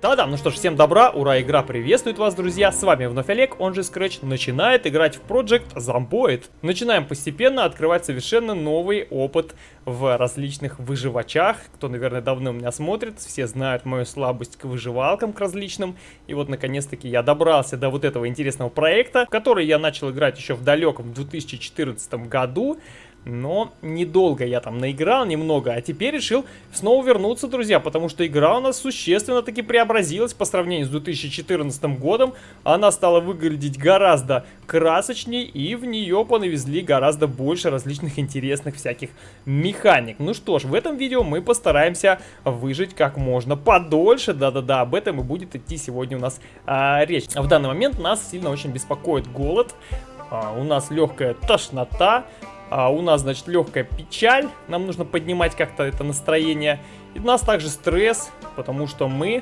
Да-да, ну что ж, всем добра, ура, игра приветствует вас, друзья, с вами вновь Олег, он же Scratch, начинает играть в Project Zomboid. Начинаем постепенно открывать совершенно новый опыт в различных выживачах. Кто, наверное, давно меня смотрит, все знают мою слабость к выживалкам, к различным. И вот, наконец-таки, я добрался до вот этого интересного проекта, в который я начал играть еще в далеком 2014 году. Но недолго я там наиграл, немного, а теперь решил снова вернуться, друзья, потому что игра у нас существенно таки преобразилась по сравнению с 2014 годом. Она стала выглядеть гораздо красочнее, и в нее понавезли гораздо больше различных интересных всяких механик. Ну что ж, в этом видео мы постараемся выжить как можно подольше, да-да-да, об этом и будет идти сегодня у нас а, речь. В данный момент нас сильно очень беспокоит голод, а, у нас легкая тошнота, а у нас, значит, легкая печаль. Нам нужно поднимать как-то это настроение. И у нас также стресс, потому что мы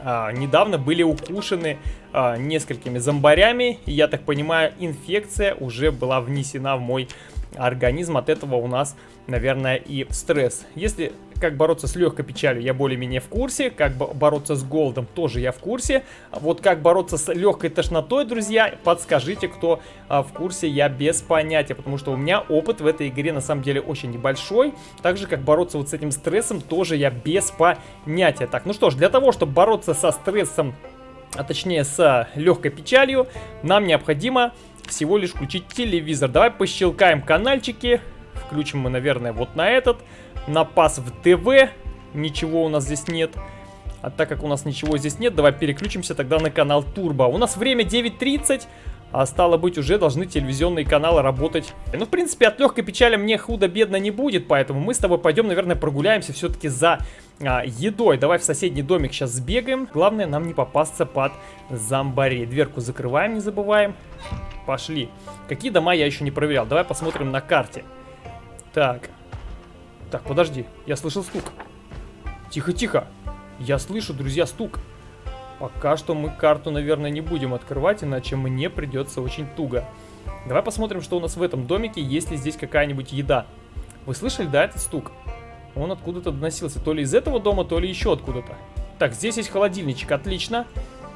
а, недавно были укушены а, несколькими зомбарями. И я так понимаю, инфекция уже была внесена в мой организм. От этого у нас, наверное, и стресс. Если как бороться с легкой печалью, я более-менее в курсе. Как бороться с голодом, тоже я в курсе. Вот как бороться с легкой тошнотой, друзья, подскажите, кто а, в курсе, я без понятия. Потому что у меня опыт в этой игре на самом деле очень небольшой. Так же, как бороться вот с этим стрессом, тоже я без понятия. Так, ну что ж, для того, чтобы бороться со стрессом, а точнее с легкой печалью, нам необходимо всего лишь включить телевизор. Давай пощелкаем канальчики. Включим мы, наверное, вот на этот напас в ТВ. Ничего у нас здесь нет. А так как у нас ничего здесь нет, давай переключимся тогда на канал Турбо. У нас время 9.30, а стало быть, уже должны телевизионные каналы работать. Ну, в принципе, от легкой печали мне худо-бедно не будет, поэтому мы с тобой пойдем, наверное, прогуляемся все-таки за а, едой. Давай в соседний домик сейчас сбегаем. Главное, нам не попасться под зомбарей. Дверку закрываем, не забываем. Пошли. Какие дома я еще не проверял? Давай посмотрим на карте. Так, так, подожди, я слышал стук. Тихо-тихо. Я слышу, друзья, стук. Пока что мы карту, наверное, не будем открывать, иначе мне придется очень туго. Давай посмотрим, что у нас в этом домике, есть ли здесь какая-нибудь еда. Вы слышали, да, этот стук? Он откуда-то доносился, то ли из этого дома, то ли еще откуда-то. Так, здесь есть холодильничек, отлично.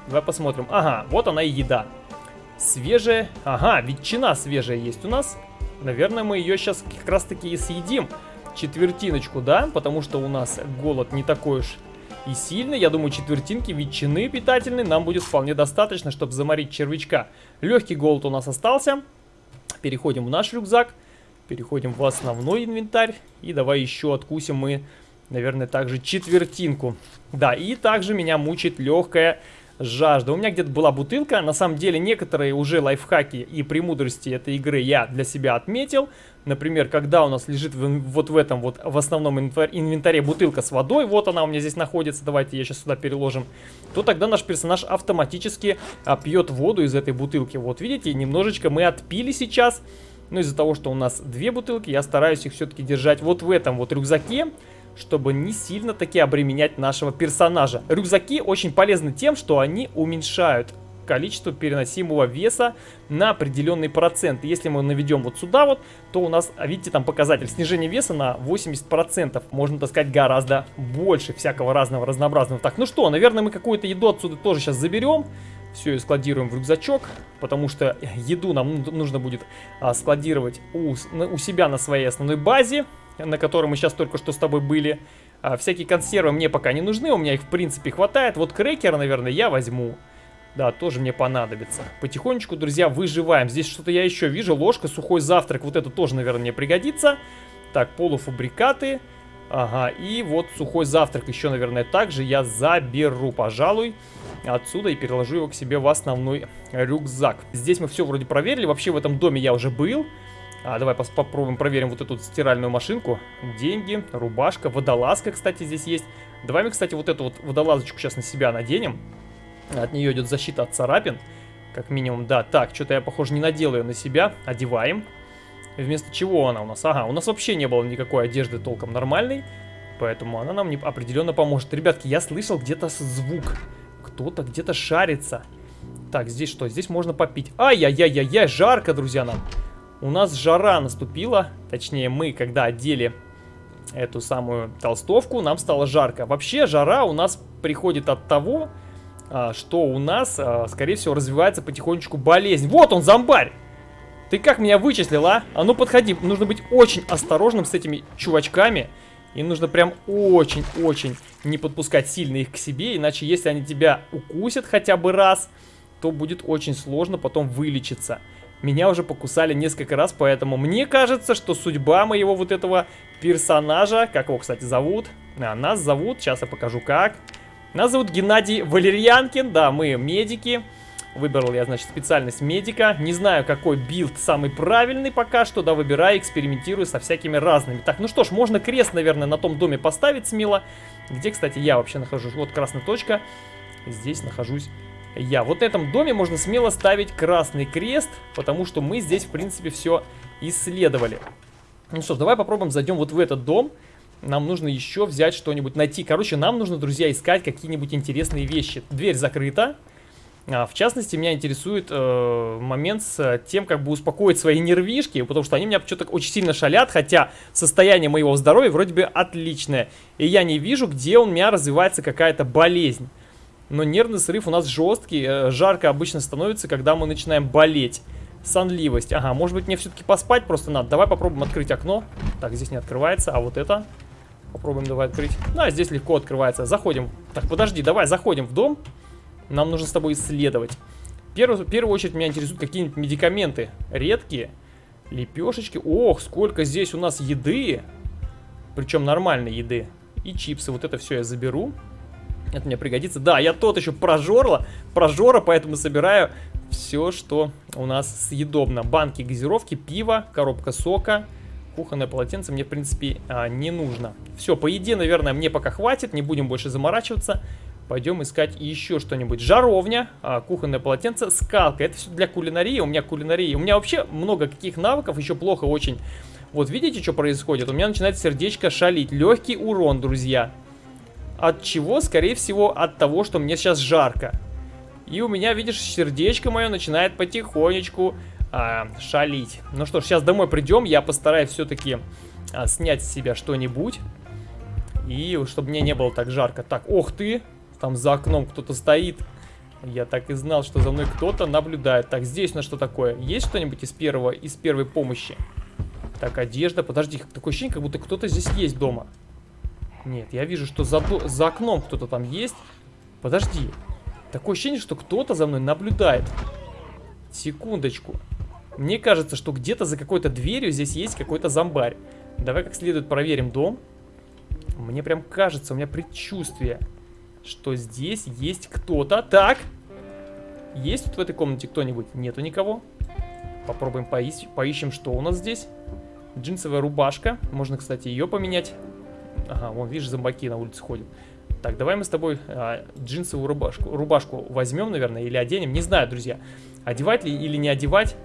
Давай посмотрим. Ага, вот она и еда. Свежая. Ага, ветчина свежая есть у нас. Наверное, мы ее сейчас как раз-таки и съедим четвертиночку, да, потому что у нас голод не такой уж и сильный. Я думаю, четвертинки ветчины питательной нам будет вполне достаточно, чтобы заморить червячка. Легкий голод у нас остался. Переходим в наш рюкзак, переходим в основной инвентарь. И давай еще откусим мы, наверное, также четвертинку. Да, и также меня мучает легкая жажда. У меня где-то была бутылка. На самом деле, некоторые уже лайфхаки и премудрости этой игры я для себя отметил. Например, когда у нас лежит вот в этом вот в основном инвентаре бутылка с водой, вот она у меня здесь находится, давайте я сейчас сюда переложим, то тогда наш персонаж автоматически а, пьет воду из этой бутылки. Вот видите, немножечко мы отпили сейчас, но из-за того, что у нас две бутылки, я стараюсь их все-таки держать вот в этом вот рюкзаке, чтобы не сильно таки обременять нашего персонажа. Рюкзаки очень полезны тем, что они уменьшают количество переносимого веса на определенный процент. Если мы наведем вот сюда вот, то у нас, видите, там показатель снижения веса на 80%. Можно таскать гораздо больше всякого разного, разнообразного. Так, ну что, наверное, мы какую-то еду отсюда тоже сейчас заберем. Все и складируем в рюкзачок, потому что еду нам нужно будет а, складировать у, у себя на своей основной базе, на которой мы сейчас только что с тобой были. А, всякие консервы мне пока не нужны, у меня их в принципе хватает. Вот крекер, наверное, я возьму. Да, тоже мне понадобится. Потихонечку, друзья, выживаем. Здесь что-то я еще вижу. Ложка, сухой завтрак. Вот это тоже, наверное, мне пригодится. Так, полуфабрикаты. Ага, и вот сухой завтрак еще, наверное, также я заберу, пожалуй, отсюда и переложу его к себе в основной рюкзак. Здесь мы все вроде проверили. Вообще в этом доме я уже был. А, давай попробуем проверим вот эту стиральную машинку. Деньги, рубашка, водолазка, кстати, здесь есть. Давай мы, кстати, вот эту вот водолазочку сейчас на себя наденем. От нее идет защита от царапин. Как минимум, да. Так, что-то я, похоже, не надел ее на себя. Одеваем. Вместо чего она у нас? Ага, у нас вообще не было никакой одежды толком нормальной. Поэтому она нам не, определенно поможет. Ребятки, я слышал где-то звук. Кто-то где-то шарится. Так, здесь что? Здесь можно попить. Ай-яй-яй-яй, жарко, друзья, нам. У нас жара наступила. Точнее, мы, когда одели эту самую толстовку, нам стало жарко. Вообще, жара у нас приходит от того, а, что у нас, а, скорее всего, развивается потихонечку болезнь. Вот он, зомбарь! Ты как меня вычислил, а? А ну подходи, нужно быть очень осторожным с этими чувачками. И нужно прям очень-очень не подпускать сильно их к себе, иначе если они тебя укусят хотя бы раз, то будет очень сложно потом вылечиться. Меня уже покусали несколько раз, поэтому мне кажется, что судьба моего вот этого персонажа, как его, кстати, зовут, а, нас зовут, сейчас я покажу как. Нас зовут Геннадий Валерьянкин, да, мы медики. Выбрал я, значит, специальность медика. Не знаю, какой билд самый правильный пока что, да, выбираю, экспериментирую со всякими разными. Так, ну что ж, можно крест, наверное, на том доме поставить смело. Где, кстати, я вообще нахожусь? Вот красная точка. Здесь нахожусь я. Вот на этом доме можно смело ставить красный крест, потому что мы здесь, в принципе, все исследовали. Ну что ж, давай попробуем зайдем вот в этот дом. Нам нужно еще взять что-нибудь, найти. Короче, нам нужно, друзья, искать какие-нибудь интересные вещи. Дверь закрыта. А, в частности, меня интересует э, момент с тем, как бы успокоить свои нервишки, потому что они меня что-то очень сильно шалят, хотя состояние моего здоровья вроде бы отличное. И я не вижу, где у меня развивается какая-то болезнь. Но нервный срыв у нас жесткий, э, жарко обычно становится, когда мы начинаем болеть. Сонливость. Ага, может быть мне все-таки поспать просто надо. Давай попробуем открыть окно. Так, здесь не открывается, а вот это... Попробуем давай открыть. Да, здесь легко открывается. Заходим. Так, подожди, давай заходим в дом. Нам нужно с тобой исследовать. Первую, в первую очередь меня интересуют какие-нибудь медикаменты. Редкие. Лепешечки. Ох, сколько здесь у нас еды. Причем нормальной еды. И чипсы. Вот это все я заберу. Это мне пригодится. Да, я тот еще прожорла. Прожора, поэтому собираю все, что у нас съедобно. Банки газировки, пиво, коробка сока. Кухонное полотенце мне, в принципе, а, не нужно. Все, по еде, наверное, мне пока хватит. Не будем больше заморачиваться. Пойдем искать еще что-нибудь. Жаровня, а, кухонное полотенце, скалка. Это все для кулинарии. У меня кулинария. У меня вообще много каких навыков, еще плохо очень. Вот видите, что происходит? У меня начинает сердечко шалить. Легкий урон, друзья. От чего? Скорее всего, от того, что мне сейчас жарко. И у меня, видишь, сердечко мое начинает потихонечку а, шалить. Ну что ж, сейчас домой придем. Я постараюсь все-таки а, снять с себя что-нибудь. И чтобы мне не было так жарко. Так, ох ты! Там за окном кто-то стоит. Я так и знал, что за мной кто-то наблюдает. Так, здесь на что такое? Есть что-нибудь из первого, из первой помощи? Так, одежда. Подожди, такое ощущение, как будто кто-то здесь есть дома. Нет, я вижу, что за, за окном кто-то там есть. Подожди. Такое ощущение, что кто-то за мной наблюдает. Секундочку. Мне кажется, что где-то за какой-то дверью здесь есть какой-то зомбарь. Давай как следует проверим дом. Мне прям кажется, у меня предчувствие что здесь есть кто-то. Так. Есть тут в этой комнате кто-нибудь? Нету никого. Попробуем поищ поищем, что у нас здесь. Джинсовая рубашка. Можно, кстати, ее поменять. Ага, вон, видишь, зомбаки на улице ходят. Так, давай мы с тобой а, джинсовую рубашку, рубашку возьмем, наверное, или оденем. Не знаю, друзья, одевать ли или не одевать.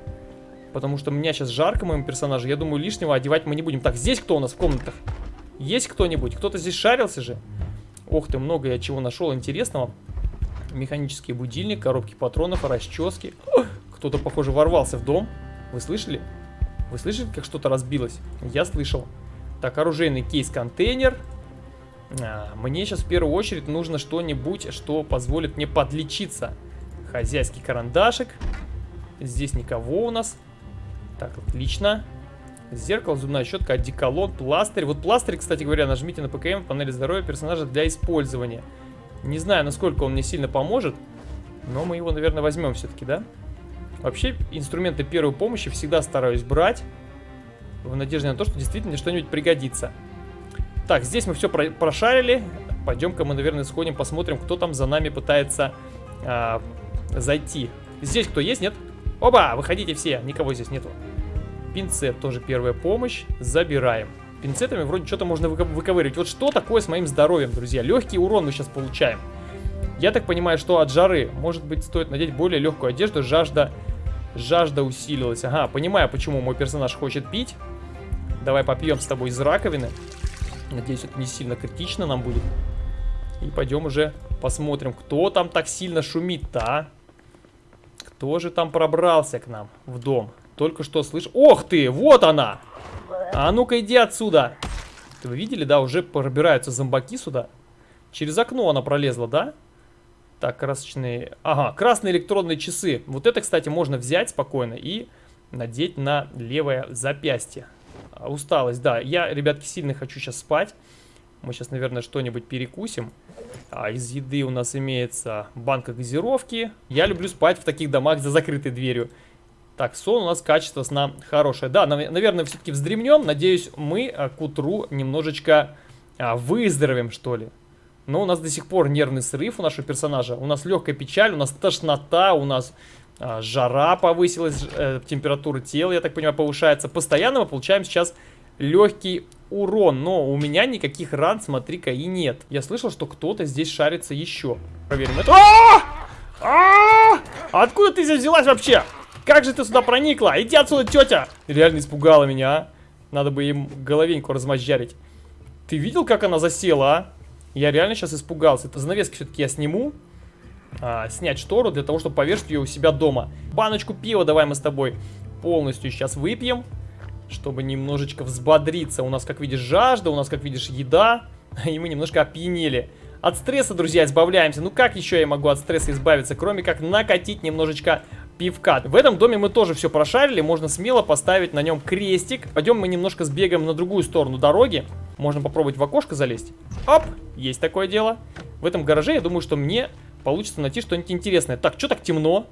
Потому что у меня сейчас жарко, моему персонажу. Я думаю, лишнего одевать мы не будем. Так, здесь кто у нас в комнатах? Есть кто-нибудь? Кто-то здесь шарился же? Ох ты, много я чего нашел интересного. Механический будильник, коробки патронов, расчески. Кто-то, похоже, ворвался в дом. Вы слышали? Вы слышали, как что-то разбилось? Я слышал. Так, оружейный кейс-контейнер. А, мне сейчас в первую очередь нужно что-нибудь, что позволит мне подлечиться. Хозяйский карандашик. Здесь никого у нас. Так, отлично. Зеркало, зубная щетка, одеколон, пластырь. Вот пластырь, кстати говоря, нажмите на ПКМ в панели здоровья персонажа для использования. Не знаю, насколько он мне сильно поможет, но мы его, наверное, возьмем все-таки, да? Вообще, инструменты первой помощи всегда стараюсь брать, в надежде на то, что действительно что-нибудь пригодится. Так, здесь мы все про прошарили. Пойдем-ка мы, наверное, сходим, посмотрим, кто там за нами пытается а, зайти. Здесь кто есть, нет? Оба, выходите все, никого здесь нету. Пинцет тоже первая помощь. Забираем. Пинцетами вроде что-то можно выковыривать. Вот что такое с моим здоровьем, друзья? Легкий урон мы сейчас получаем. Я так понимаю, что от жары, может быть, стоит надеть более легкую одежду. Жажда, жажда усилилась. Ага, понимаю, почему мой персонаж хочет пить. Давай попьем с тобой из раковины. Надеюсь, это не сильно критично нам будет. И пойдем уже посмотрим, кто там так сильно шумит-то, а? Кто же там пробрался к нам в дом? Только что слышь... Ох ты, вот она! А ну-ка иди отсюда! Вы видели, да, уже пробираются зомбаки сюда. Через окно она пролезла, да? Так, красочные... Ага, красные электронные часы. Вот это, кстати, можно взять спокойно и надеть на левое запястье. А, усталость, да. Я, ребятки, сильно хочу сейчас спать. Мы сейчас, наверное, что-нибудь перекусим. А из еды у нас имеется банка газировки. Я люблю спать в таких домах за закрытой дверью. Так, сон у нас качество сна хорошее. Да, наверное, все-таки вздремнем. Надеюсь, мы а, к утру немножечко а, выздоровеем, что ли. Но у нас до сих пор нервный срыв у нашего персонажа. У нас легкая печаль, у нас тошнота, у нас жара повысилась, э, температура тела, я так понимаю, повышается. Постоянно мы получаем сейчас легкий урон, но у меня никаких ран, смотри-ка, и нет. Я слышал, что кто-то здесь шарится еще. Проверим это. А! А! Откуда ты здесь взялась вообще? Как же ты сюда проникла? Иди отсюда, тетя! Реально испугала меня, а? Надо бы им головеньку размозжарить. Ты видел, как она засела, а? Я реально сейчас испугался. Это занавески все-таки я сниму а, снять штору для того, чтобы повешать ее у себя дома. Баночку пива давай мы с тобой полностью сейчас выпьем, чтобы немножечко взбодриться. У нас, как видишь, жажда, у нас, как видишь, еда, и мы немножко опьянели. От стресса, друзья, избавляемся. Ну как еще я могу от стресса избавиться, кроме как накатить немножечко пивка. В этом доме мы тоже все прошарили, можно смело поставить на нем крестик. Пойдем мы немножко сбегаем на другую сторону дороги. Можно попробовать в окошко залезть. Оп, есть такое дело. В этом гараже я думаю, что мне получится найти что-нибудь интересное. Так, что так темно?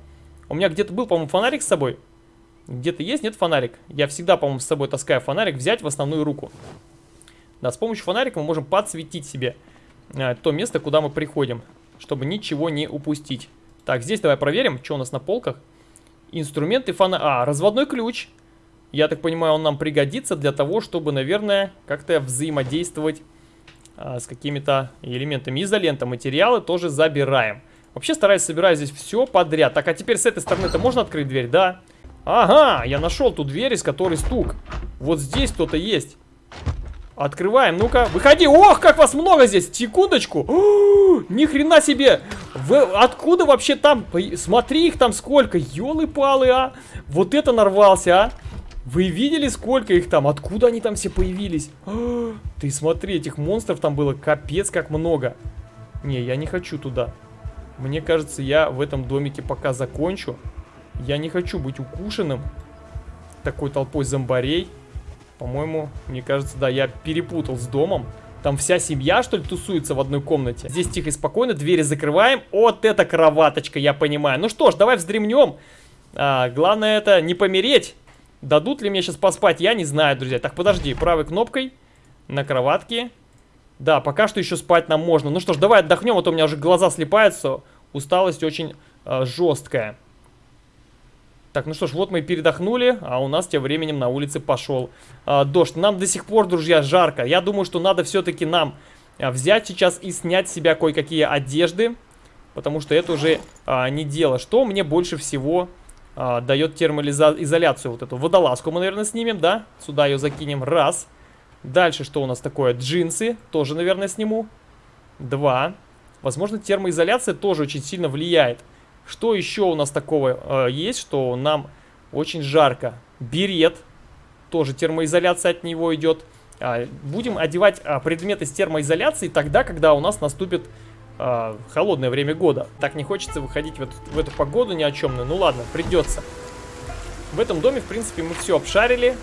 У меня где-то был, по-моему, фонарик с собой. Где-то есть, нет фонарик? Я всегда, по-моему, с собой таскаю фонарик, взять в основную руку. Да, с помощью фонарика мы можем подсветить себе э, то место, куда мы приходим, чтобы ничего не упустить. Так, здесь давай проверим, что у нас на полках. Инструменты фонарик. А, разводной ключ. Я так понимаю, он нам пригодится для того, чтобы, наверное, как-то взаимодействовать а, с какими-то элементами. Изолента материалы тоже забираем. Вообще стараюсь собирать здесь все подряд. Так, а теперь с этой стороны-то можно открыть дверь? Да. Ага, я нашел ту дверь, из которой стук. Вот здесь кто-то есть. Открываем, ну-ка, выходи. Ох, как вас много здесь. Секундочку. Ни хрена себе. Вы откуда вообще там? Смотри их там сколько. Ёлы-палы, а. Вот это нарвался, а. Вы видели, сколько их там? Откуда они там все появились? О, ты смотри, этих монстров там было капец как много. Не, я не хочу туда. Мне кажется, я в этом домике пока закончу. Я не хочу быть укушенным такой толпой зомбарей. По-моему, мне кажется, да, я перепутал с домом. Там вся семья, что ли, тусуется в одной комнате. Здесь тихо и спокойно, двери закрываем. Вот это кроваточка, я понимаю. Ну что ж, давай вздремнем. А, главное это не помереть. Дадут ли мне сейчас поспать, я не знаю, друзья. Так, подожди, правой кнопкой на кроватке. Да, пока что еще спать нам можно. Ну что ж, давай отдохнем, а то у меня уже глаза слепаются. Усталость очень э, жесткая. Так, ну что ж, вот мы передохнули, а у нас тем временем на улице пошел а, дождь. Нам до сих пор, друзья, жарко. Я думаю, что надо все-таки нам а, взять сейчас и снять с себя кое-какие одежды, потому что это уже а, не дело. Что мне больше всего а, дает термоизоляцию? Вот эту водолазку мы, наверное, снимем, да? Сюда ее закинем. Раз. Дальше что у нас такое? Джинсы. Тоже, наверное, сниму. Два. Возможно, термоизоляция тоже очень сильно влияет. Что еще у нас такого э, есть, что нам очень жарко? Берет, тоже термоизоляция от него идет. А, будем одевать а, предметы с термоизоляцией тогда, когда у нас наступит а, холодное время года. Так не хочется выходить в эту, в эту погоду ни о чем. Ну ладно, придется. В этом доме, в принципе, мы все обшарили.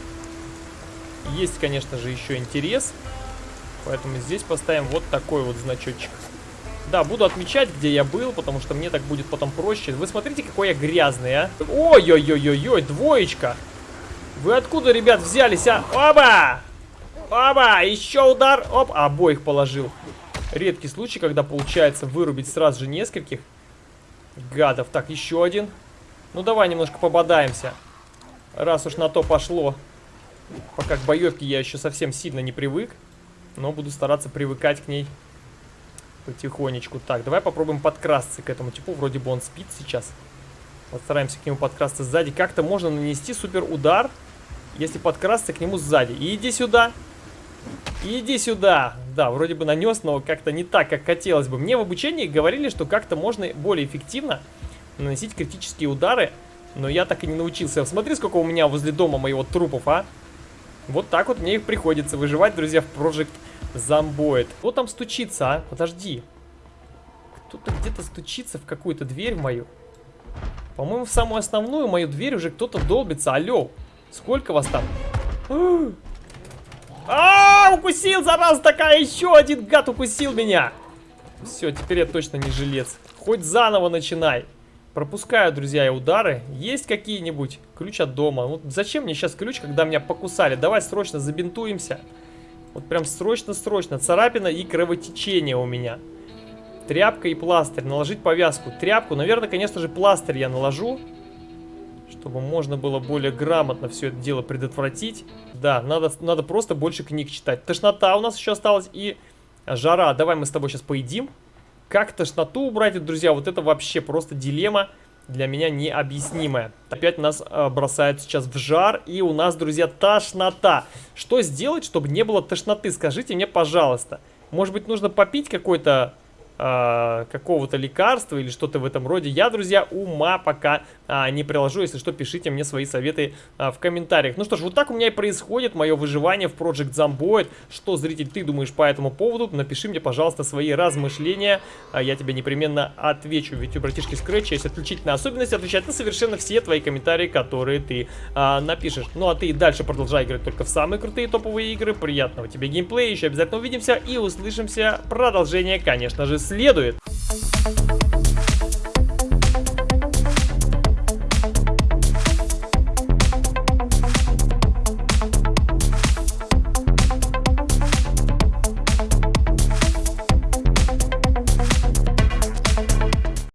Есть, конечно же, еще интерес. Поэтому здесь поставим вот такой вот значочек. Да, буду отмечать, где я был, потому что мне так будет потом проще. Вы смотрите, какой я грязный, а. Ой-ой-ой-ой-ой, двоечка. Вы откуда, ребят, взялись, а? Оба! Оба! Еще удар. Оп, обоих положил. Редкий случай, когда получается вырубить сразу же нескольких гадов. Так, еще один. Ну, давай немножко пободаемся. Раз уж на то пошло. Пока к боевке я еще совсем сильно не привык. Но буду стараться привыкать к ней Потихонечку. Так, давай попробуем подкрасться к этому типу. Вроде бы он спит сейчас. Постараемся к нему подкрасться сзади. Как-то можно нанести супер удар, если подкрасться к нему сзади. И иди сюда. Иди сюда. Да, вроде бы нанес, но как-то не так, как хотелось бы. Мне в обучении говорили, что как-то можно более эффективно наносить критические удары. Но я так и не научился. Смотри, сколько у меня возле дома моего трупов, а. Вот так вот мне их приходится выживать, друзья, в Project зомбоид. Кто там стучится, а? Подожди. Кто-то где-то стучится в какую-то дверь мою. По-моему, в самую основную мою дверь уже кто-то долбится. Алло, сколько вас там? А, -а, -а укусил, зараза такая, еще один гад укусил меня. Все, теперь я точно не жилец. Хоть заново начинай. Пропускаю, друзья, я удары. Есть какие-нибудь? Ключ от дома. Вот зачем мне сейчас ключ, когда меня покусали? Давай срочно забинтуемся. Вот прям срочно-срочно. Царапина и кровотечение у меня. Тряпка и пластырь. Наложить повязку. Тряпку. Наверное, конечно же, пластырь я наложу. Чтобы можно было более грамотно все это дело предотвратить. Да, надо, надо просто больше книг читать. Тошнота у нас еще осталась и жара. Давай мы с тобой сейчас поедим. Как тошноту убрать, друзья, вот это вообще просто дилемма для меня необъяснимая. Опять нас э, бросают сейчас в жар, и у нас, друзья, тошнота. Что сделать, чтобы не было тошноты? Скажите мне, пожалуйста. Может быть, нужно попить какой-то э, какого-то лекарства или что-то в этом роде. Я, друзья, ума пока э, не приложу. Если что, пишите мне свои советы э, в комментариях. Ну что ж, вот так у меня и происходит мое выживание в Project Zomboid. Что, зритель, ты думаешь по этому поводу? Напиши мне, пожалуйста, свои размышления. Э, я тебе непременно отвечу. Ведь у братишки Scratch есть отличительная особенность отвечать на совершенно все твои комментарии, которые ты э, напишешь. Ну а ты дальше продолжай играть только в самые крутые топовые игры. Приятного тебе геймплея. Еще обязательно увидимся и услышимся. Продолжение, конечно же, следует.